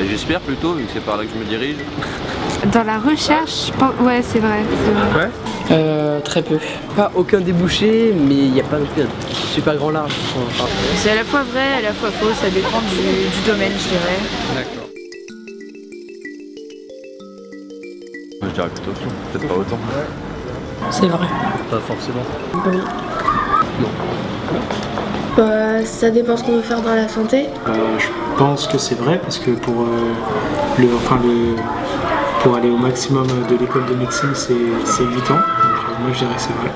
Euh, J'espère plutôt, vu que c'est par là que je me dirige. Dans la recherche, je pense... ouais, c'est vrai. c'est vrai. Ouais Euh, très peu. Pas aucun débouché, mais il n'y a pas non plus un super grand large. Enfin, C'est à la fois vrai, à la fois faux, ça dépend du, du domaine, je dirais. D'accord. Je dirais plutôt faux, peut-être pas autant. C'est vrai. pas forcément. Bah, ça dépend ce qu'on veut faire dans la santé. Euh, je pense que c'est vrai parce que pour, euh, le, enfin le, pour aller au maximum de l'école de médecine, c'est c'est 8 ans. Donc, euh, moi, je dirais que c'est vrai.